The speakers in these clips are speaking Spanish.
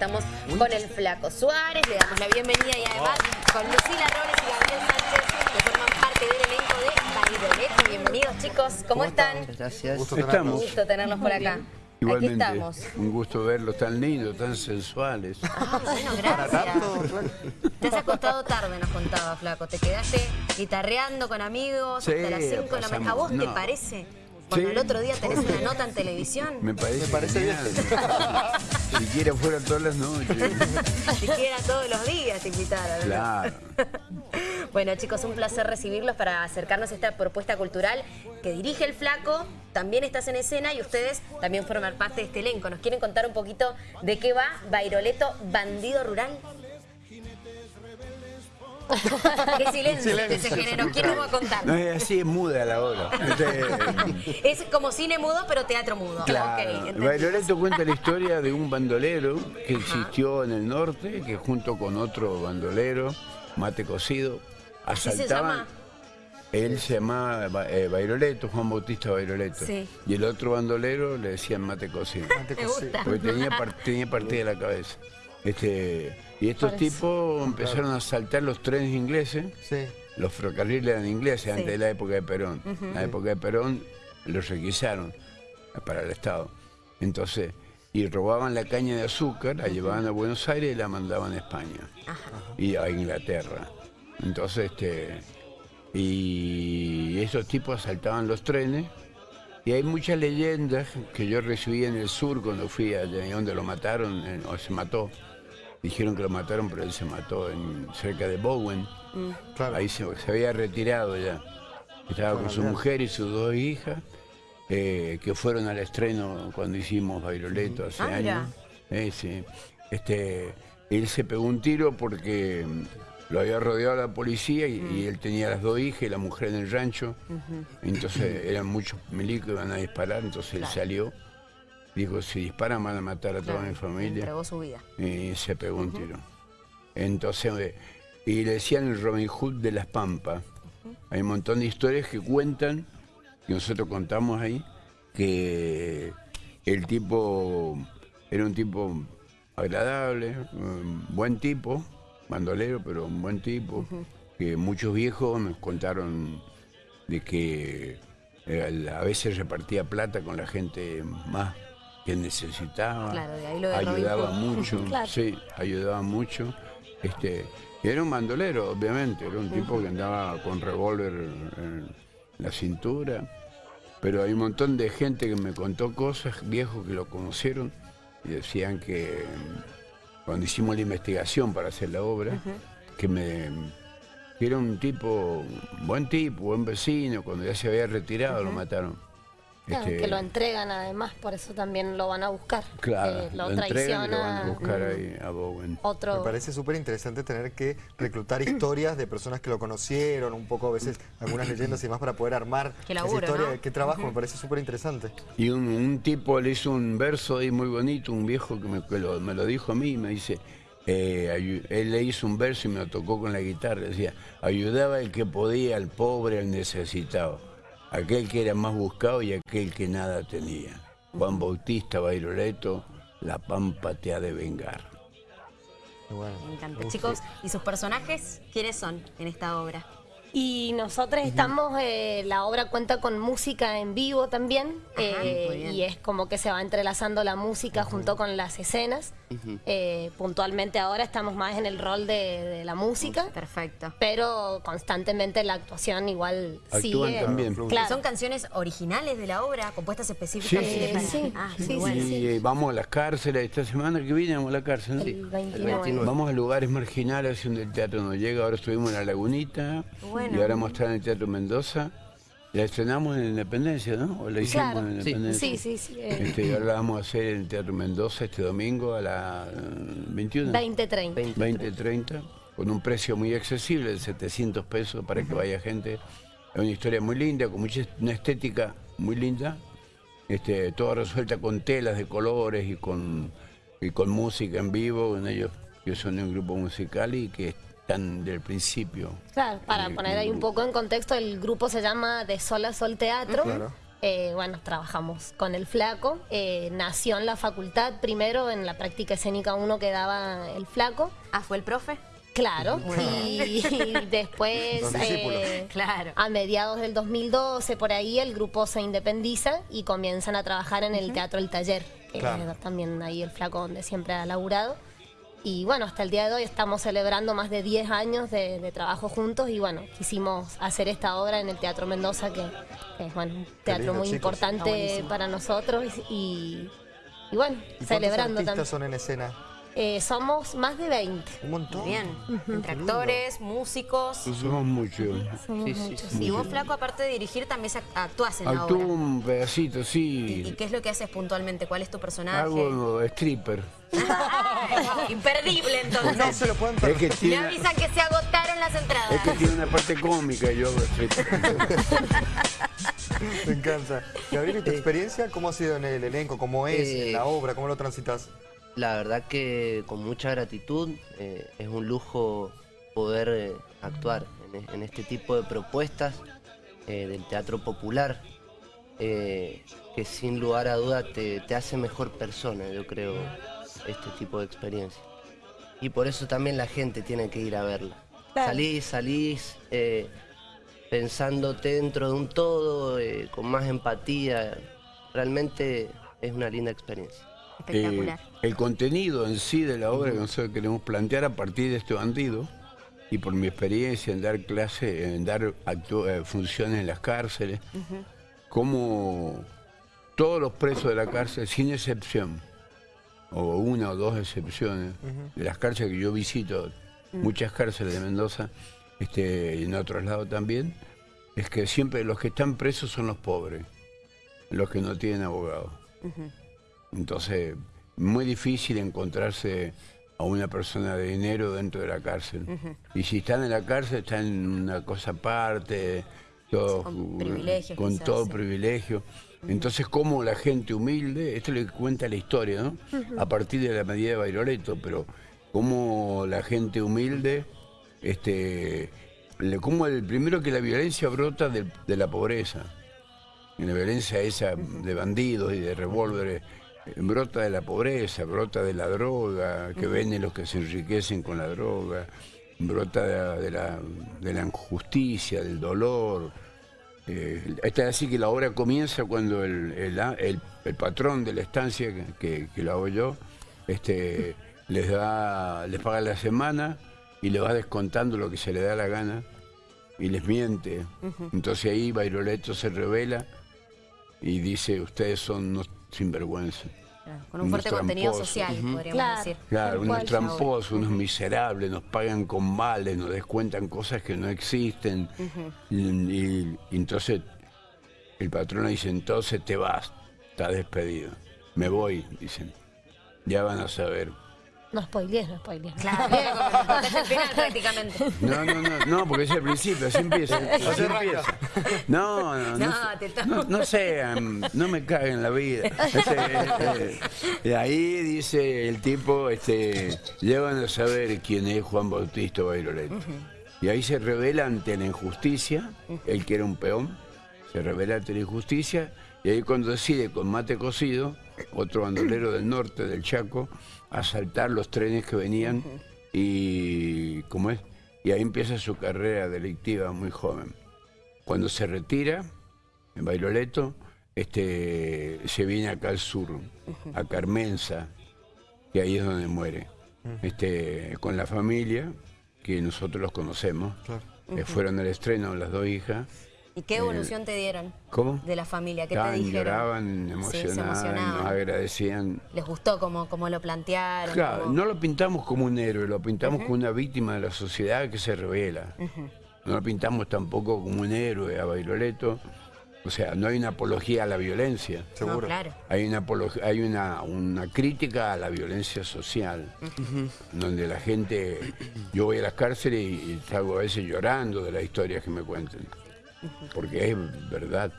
Estamos con el Flaco Suárez, le damos la bienvenida y además con Lucila Robles y Gabriel Sánchez, que forman parte del elenco de Bailoleto. Bienvenidos chicos, ¿cómo, están? Gracias. Gusto Un gusto tenerlos por acá. Igualmente, Aquí estamos. un gusto verlos tan lindos, tan sensuales. Ah, bueno, gracias. Te has acostado tarde, nos contaba, Flaco. Te quedaste guitarreando con amigos Sí, hasta las 5 de la mañana. ¿A vos te no. parece? Cuando Sí. el otro día tenés una nota en televisión. Me parece, Me parece genial. Si quiera fuera todas las noches. Siquiera todos los días te invitaron. ¿no? Claro. Bueno chicos, un placer recibirlos para acercarnos a esta propuesta cultural que dirige el Flaco, también estás en escena y ustedes también forman parte de este elenco. ¿Nos quieren contar un poquito de qué va Bairoleto Bandido Rural? Qué silencio, que se generó. ¿Quién nos va a contar? No es así, es muda la hora. Este, Es como cine mudo, pero teatro mudo. Claro. Cuenta la historia de un bandolero que existió en el norte, que junto con otro bandolero, mate cocido, ¿Así se asaltaban. llama? Él se llamaba Ba- eh, Bairoleto, Juan Bautista Bairoleto. Sí. Y el otro bandolero le decían mate cocido. Me gusta. Porque tenía, par- tenía partida la cabeza. Este, y estos tipos empezaron a asaltar los trenes ingleses. Sí. Los ferrocarriles eran ingleses Sí. antes de la época de Perón. En la época de Perón los requisaron para el Estado. Entonces, y robaban la caña de azúcar, la llevaban a Buenos Aires y la mandaban a España y a Inglaterra. Entonces, este, y esos tipos asaltaban los trenes. Y hay muchas leyendas que yo recibí en el sur cuando fui allá donde lo mataron, en- o se mató. Dijeron que lo mataron, pero él se mató en, cerca de Bowen. Claro. Ahí se, se había retirado ya. Estaba con su mujer y sus dos hijas, eh, que fueron al estreno cuando hicimos Bailoleto hace Ah, años. Eh, sí. Este, él se pegó un tiro porque mm, lo había rodeado la policía y, y él tenía las dos hijas y la mujer en el rancho. Entonces eran muchos milicos que iban a disparar, entonces él salió. Dijo, si disparan van a matar a toda mi familia Entregó su vida. y se pegó un tiro. Entonces, eh, y le decían el Robin Hood de las Pampas. Hay un montón de historias que cuentan, que nosotros contamos ahí, que el tipo era un tipo agradable, un buen tipo, bandolero, pero un buen tipo, que muchos viejos nos contaron de que eh, a veces repartía plata con la gente más que necesitaba, Claro, de ahí lo de Robin ayudaba mucho, Claro. sí, ayudaba mucho. Este, era un bandolero, obviamente, era un tipo que andaba con revólver en la cintura, pero hay un montón de gente que me contó cosas, viejos que lo conocieron, y decían que mm, cuando hicimos la investigación para hacer la obra, que me que era un tipo, buen tipo, buen vecino, cuando ya se había retirado lo mataron. Claro, Este, que lo entregan además, por eso también lo van a buscar. Claro, Eh, lo, lo entregan y lo van a traiciona buscar ahí a Bowen. otro. Me parece súper interesante tener que reclutar historias de personas que lo conocieron, un poco a veces algunas leyendas y demás para poder armar Qué esa laburo, historia. ¿no? Qué trabajo, me parece súper interesante. Y un, un tipo le hizo un verso ahí muy bonito, un viejo que me, que lo, me lo dijo a mí, me dice, eh, él le hizo un verso y me lo tocó con la guitarra, decía, ayudaba el que podía, al pobre, al necesitado, aquel que era más buscado y aquel que nada tenía. Juan Bautista Bairoleto, la pampa te ha de vengar. Bueno, Me encanta. uf, Chicos, ¿y sus personajes quiénes son en esta obra? Y nosotros estamos, eh, la obra cuenta con música en vivo también, eh, y es como que se va entrelazando la música junto con las escenas. Eh, puntualmente ahora estamos más en el rol de, de la música, Perfecto. pero constantemente la actuación igual Actúan sigue. también. Claro. ¿Son canciones originales de la obra, compuestas específicamente Sí. para...? Sí, Ah, sí, sí. Y vamos a las cárceles, esta semana que viene vamos a la cárcel. ¿no? El 29. Vamos a lugares marginales donde el teatro no llega. Ahora estuvimos en La Lagunita Bueno. y ahora vamos a estar en el Teatro Mendoza. La estrenamos en Independencia, ¿no? ¿O la hicimos Claro. en Sí. Independencia? Sí, sí, sí, eh. Este, ahora la vamos a hacer en el Teatro Mendoza este domingo a las eh, 21. 2030. 20-30, con un precio muy accesible, de 700 pesos para que vaya gente. Es una historia muy linda, con mucha una estética muy linda, este, toda resuelta con telas de colores y con, y con música en vivo. Ellos, yo son de un grupo musical y que del principio. Claro, para Eh, poner ahí un poco en contexto, el grupo se llama De Sol a Sol Teatro. Claro. Eh, bueno, trabajamos con el flaco. Eh, nació en la facultad primero en la práctica escénica 1 que daba el flaco. Ah, ¿fue el profe? Claro, y, después, Los discípulos. eh, Claro. a mediados del 2012, por ahí, el grupo se independiza y comienzan a trabajar en el Teatro El Taller, que Claro. es también ahí el flaco donde siempre ha laburado. Y bueno, hasta el día de hoy estamos celebrando más de 10 años de, de trabajo juntos y bueno, quisimos hacer esta obra en el Teatro Mendoza, que, que es bueno, un teatro lindo, muy chicos. Importante para nosotros y, y bueno, ¿Y cuántos celebrando artistas también. son en escena? Eh, somos más de 20. Un montón. Bien. Entre actores, músicos. Somos muchos. Somos Sí, sí, muchos. Y vos, Flaco, aparte de dirigir, también actuás en la Actúo obra. un pedacito, ¿Y, y sí. qué es lo que haces puntualmente? ¿Cuál es tu personaje? Hago stripper. Ah, Imperdible, entonces. No se lo pueden Es perder. Me avisan que se agotaron las entradas. es que tiene una parte cómica y yo hago stripper. Me encanta. Gabriel, ¿y tu experiencia cómo ha sido en el elenco? ¿Cómo es Eh, en la obra? ¿Cómo lo transitas? La verdad que con mucha gratitud eh, es un lujo poder eh, actuar en, e- en este tipo de propuestas eh, del teatro popular que sin lugar a duda te, te hace mejor persona, yo creo, este tipo de experiencia. Y por eso también la gente tiene que ir a verla. Salís, salís pensándote dentro de un todo, con más empatía. Realmente es una linda experiencia. Espectacular. Eh, el contenido en sí de la obra que nosotros queremos plantear a partir de este bandido y por mi experiencia en dar clases, en dar eh, funciones en las cárceles, como todos los presos de la cárcel, sin excepción, o una o dos excepciones, de las cárceles que yo visito, muchas cárceles de Mendoza, este, y en otros lados también, es que siempre los que están presos son los pobres, los que no tienen abogado. Entonces, muy difícil encontrarse a una persona de dinero dentro de la cárcel. Y si están en la cárcel, están en una cosa aparte, Con privilegios, con quizás, todo sí. privilegio. Entonces, como la gente humilde, esto le cuenta la historia, ¿no? A partir de la medida de Bairoleto, pero como la gente humilde, este, como el primero que la violencia brota de la pobreza. Y la violencia esa de bandidos y de revólveres brota de la pobreza, brota de la droga, que venden los que se enriquecen con la droga, brota de la, de la- de la injusticia, del dolor. Eh, esta es así que la obra comienza cuando el, el- el- el patrón de la estancia, que, que- lo hago yo, este, les da, les paga la semana y le va descontando lo que se le da la gana y les miente. Entonces ahí Bairoleto se revela y dice, ustedes son sinvergüenza. Claro, Con un fuerte unos contenido tramposos. social, podríamos Claro. decir. Claro, unos tramposos, unos miserables, nos pagan con males, nos descuentan cosas que no existen. y, y- y entonces el patrón dice, entonces te vas, estás despedido. Me voy, dicen. Ya van a saber. No spoilees, no spoilees. Claro, contaste el final prácticamente. No, no, no, no, porque es el principio, así empieza. Así empieza. No, no, no, No, no, sean, no me caguen la vida. Este, y ahí dice el tipo, este, llevan a saber quién es Juan Bautista Bairoleto. Y ahí se revela ante la injusticia, él que era un peón, se revela ante la injusticia, y ahí cuando decide con mate cocido, otro bandolero del norte, del Chaco, asaltar los trenes que venían y ¿cómo es? Y ahí empieza su carrera delictiva muy joven. Cuando se retira en Bailoleto, este, se viene acá al sur, a Carmenza, que ahí es donde muere. Este, con la familia, que nosotros los conocemos, Claro. que fueron al estreno las dos hijas. ¿Y qué evolución te dieron ¿Cómo? de la familia? ¿Qué Estaban, te dijeron? lloraban, Sí, se emocionaban, nos agradecían. ¿Les gustó cómo, cómo lo plantearon? Claro, no lo pintamos como un héroe, lo pintamos como una víctima de la sociedad que se revela. No lo pintamos tampoco como un héroe a Bailoleto. O sea, no hay una apología a la violencia. No, Seguro. claro. Hay una hay una, una crítica a la violencia social, donde la gente, yo voy a las cárceles y, y salgo a veces llorando de las historias que me cuentan, porque es verdad,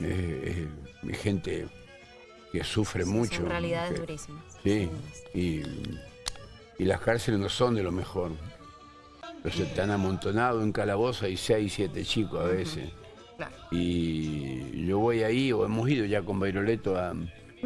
es, es- es gente que sufre mucho. Son realidades que- durísimas. Sí, y, y las cárceles no son de lo mejor. Entonces están amontonados en calabozo, hay seis, siete chicos a veces. Claro. Y yo voy ahí, o hemos ido ya con Bairoleto a,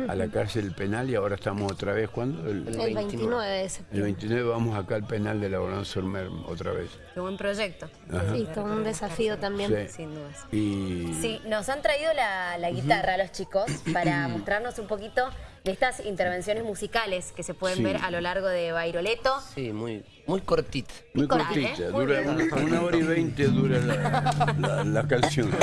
a la cárcel penal y ahora estamos otra vez, ¿cuándo? El, El 29 de el septiembre. 29 vamos acá al penal de la Balanza Ormer otra vez. Qué buen proyecto. Sí, todo un desafío también. Sí. Sin dudas. Y Sí, nos han traído la, la guitarra los chicos para mostrarnos un poquito de estas intervenciones musicales que se pueden Sí. ver a lo largo de Bairoleto. Sí, muy, muy cortita. muy cortita, ¿eh? Dura una, una hora y veinte dura la, la- la canción.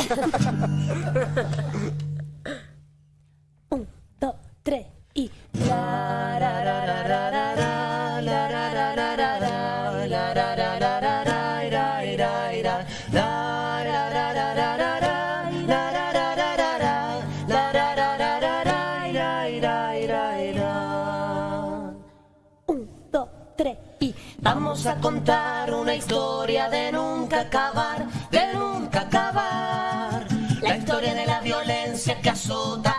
a contar una historia de nunca acabar, de nunca acabar. La historia de la violencia que azota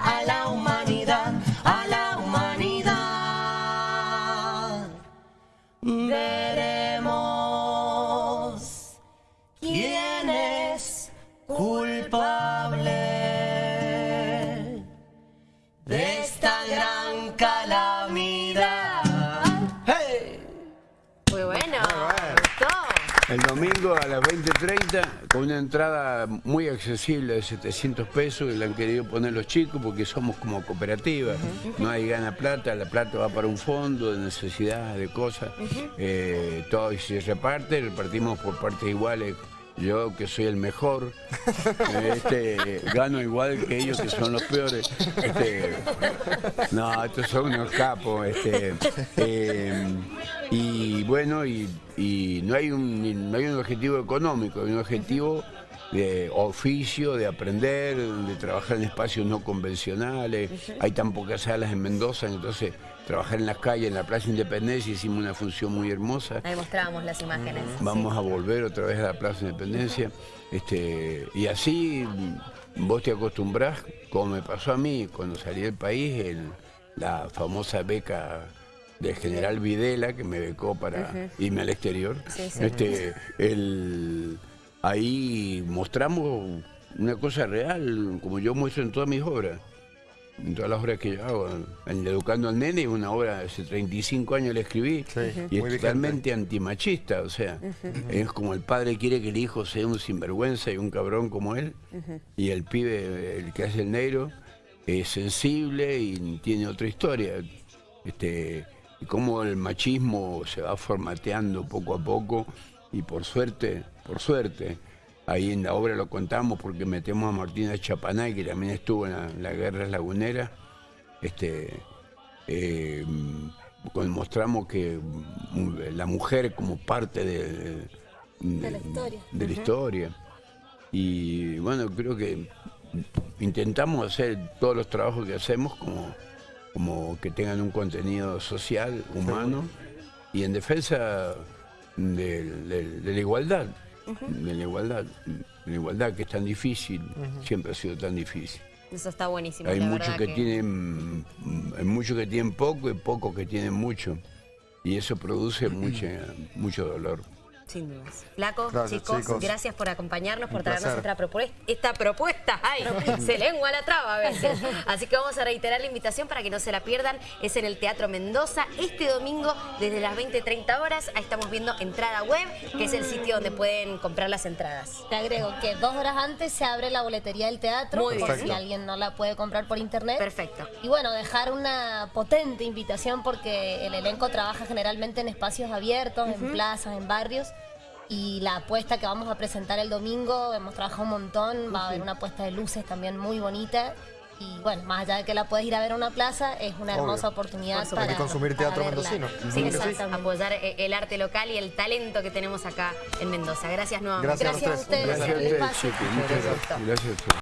El domingo a las 20.30 con una entrada muy accesible de 700 pesos que la han querido poner los chicos porque somos como cooperativa, no hay gana plata, la plata va para un fondo de necesidades, de cosas, eh, todo se reparte, repartimos por partes iguales. Yo que soy el mejor, este, gano igual que ellos que son los peores. Este, no, estos son unos capos. Este, eh, y bueno, y, y no, hay un, no hay un objetivo económico, hay un objetivo de oficio, de aprender, de trabajar en espacios no convencionales. Hay tan pocas salas en Mendoza, entonces trabajar en las calles, en la Plaza Independencia, hicimos una función muy hermosa. Ahí mostrábamos las imágenes. Vamos a volver otra vez a la Plaza Independencia. Este, y así mm, vos te acostumbrás, como me pasó a mí cuando salí del país, en la famosa beca del general Videla, que me becó para irme al exterior. Sí, sí. Este, el- ahí mostramos una cosa real, como yo muestro en todas mis obras. En todas las obras que yo hago. En Educando al Nene, una obra hace 35 años la escribí. Sí, y es muy vigente. totalmente antimachista, o sea, es como el padre quiere que el hijo sea un sinvergüenza y un cabrón como él, y el pibe, el que hace el negro, es sensible y tiene otra historia. Este, y cómo el machismo se va formateando poco a poco, y por suerte, por suerte, ahí en la obra lo contamos porque metemos a Martina Chapanay, que también estuvo en la, en la guerra lagunera, este, eh, mostramos que mm, la mujer como parte de, De la historia. de la historia. Y bueno, creo que intentamos hacer todos los trabajos que hacemos como, como que tengan un contenido social, humano y en defensa de, de- de la igualdad, de la igualdad, de la igualdad que es tan difícil, siempre ha sido tan difícil. Eso está buenísimo. Hay la muchos verdad que, tienen hay muchos que tienen poco y pocos que tienen mucho. Y eso produce mucha, mucho dolor. Sin dudas. Flaco, Gracias, chicos, chicos. gracias por acompañarnos, por Un traernos esta propuesta. Esta propuesta, ay, se lengua la traba a veces. Así que vamos a reiterar la invitación para que no se la pierdan. Es en el Teatro Mendoza este domingo desde las 20-30 horas. Ahí estamos viendo entrada web, que es el sitio donde pueden comprar las entradas. Te agrego que dos horas antes se abre la boletería del teatro, Muy por bien. si alguien no la puede comprar por internet. Perfecto. Y bueno, dejar una potente invitación porque el elenco trabaja generalmente en espacios abiertos, en plazas, en barrios. Y la apuesta que vamos a presentar el domingo, hemos trabajado un montón, va a haber una apuesta de luces también muy bonita. Y bueno, más allá de que la puedes ir a ver a una plaza, es una Obvio. hermosa oportunidad Por supuesto. para, Hay que consumir para teatro verla. mendocino. Sí, exactamente. apoyar eh, el arte local y el talento que tenemos acá en Mendoza. Gracias nuevamente. Gracias a Gracias a ustedes. Gracias a ustedes, gracias. Gracias a ustedes.